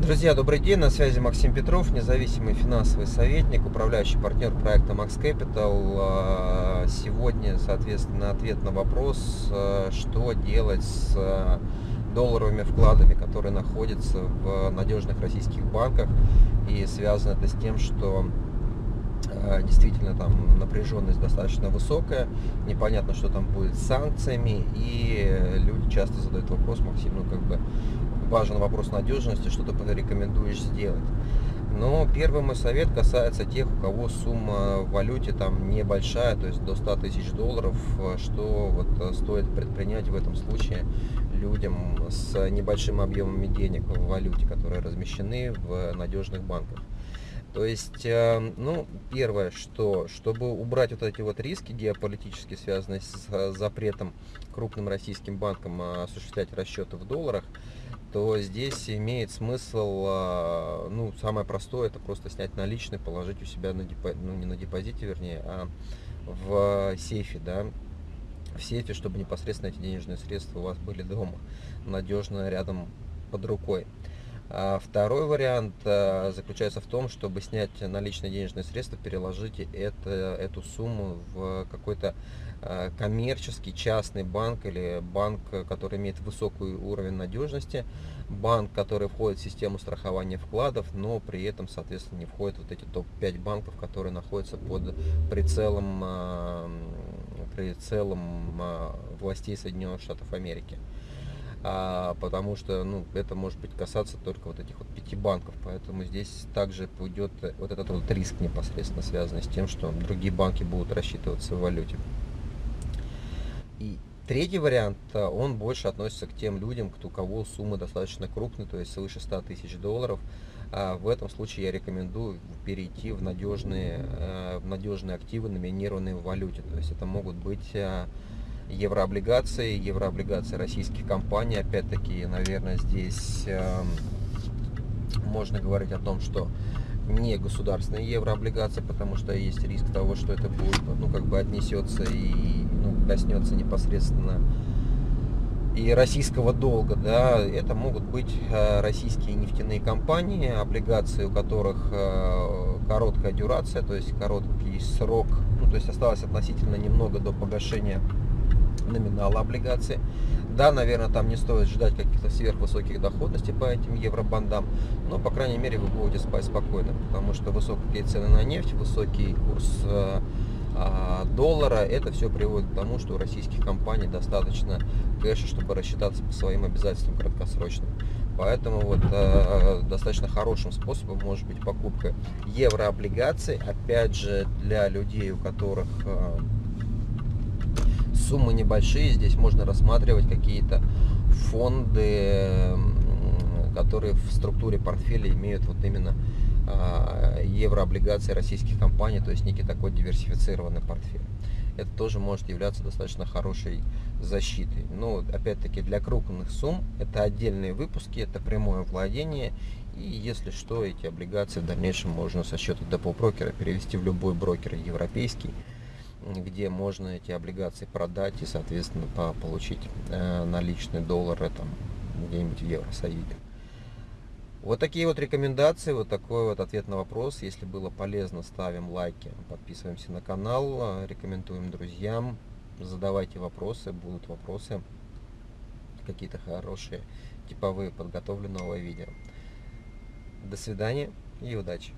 Друзья, добрый день, на связи Максим Петров, независимый финансовый советник, управляющий партнер проекта Max Capital. А, сегодня, соответственно, ответ на вопрос, а, что делать с а, долларовыми вкладами, которые находятся в надежных российских банках. И связано это с тем, что действительно там напряженность достаточно высокая, непонятно, что там будет с санкциями, и люди часто задают вопрос, Максим, ну как бы важен вопрос надежности, что ты порекомендуешь сделать. Но первый мой совет касается тех, у кого сумма в валюте там небольшая, то есть до 100 тысяч долларов, что вот э, стоит предпринять в этом случае людям с небольшими объемами денег в валюте, которые размещены в надежных банках. То есть, э, ну, первое, что, чтобы убрать вот эти вот риски геополитически связанные с запретом крупным российским банкам осуществлять расчеты в долларах, то здесь имеет смысл, а, ну, самое простое, это просто снять наличные, положить у себя на депозите, ну, не на депозите, вернее, а в сейфе, да, в сейфе, чтобы непосредственно эти денежные средства у вас были дома, надежно рядом под рукой. А второй вариант а, заключается в том, чтобы снять наличные денежные средства, переложить это, эту сумму в какой-то а, коммерческий частный банк или банк, который имеет высокий уровень надежности, банк, который входит в систему страхования вкладов, но при этом, соответственно, не входит вот эти топ-5 банков, которые находятся под прицелом, прицелом властей Соединенных Штатов Америки а, потому что ну, это может быть касаться только вот этих вот пяти банков, поэтому здесь также пойдет вот этот вот риск непосредственно связанный с тем, что другие банки будут рассчитываться в валюте. И третий вариант, а, он больше относится к тем людям, у кого суммы достаточно крупные, то есть свыше 100 тысяч долларов. А в этом случае я рекомендую перейти в надежные, э, в надежные активы, номинированные в валюте. То есть это могут быть еврооблигации, еврооблигации российских компаний. Опять-таки, наверное, здесь э, можно говорить о том, что не государственные еврооблигации, потому что есть риск того, что это будет, ну, как бы отнесется и ну, коснется непосредственно и российского долга, да, это могут быть э, российские нефтяные компании, облигации, у которых э, короткая дюрация, то есть короткий срок, ну, то есть осталось относительно немного до погашения номинала облигации. Да, наверное, там не стоит ждать каких-то сверхвысоких доходностей по этим евробандам, но, по крайней мере, вы будете спать спокойно, потому что высокие цены на нефть, высокий курс э, а, доллара, это все приводит к тому, что у российских компаний достаточно кэша, чтобы рассчитаться по своим обязательствам краткосрочным. Поэтому вот э, достаточно хорошим способом может быть покупка еврооблигаций, опять же, для людей, у которых э, суммы небольшие, здесь можно рассматривать какие-то фонды, которые в структуре портфеля имеют вот именно а, еврооблигации российских компаний, то есть некий такой диверсифицированный портфель. Это тоже может являться достаточно хорошей защитой. Но опять-таки для крупных сумм это отдельные выпуски, это прямое владение. И если что, эти облигации в дальнейшем можно со счета депо брокера перевести в любой брокер европейский где можно эти облигации продать и, соответственно, получить э, наличные доллары там где-нибудь в Евросоюзе. Вот такие вот рекомендации, вот такой вот ответ на вопрос. Если было полезно, ставим лайки, подписываемся на канал, рекомендуем друзьям, задавайте вопросы, будут вопросы, какие-то хорошие, типовые, подготовлю новое видео. До свидания и удачи!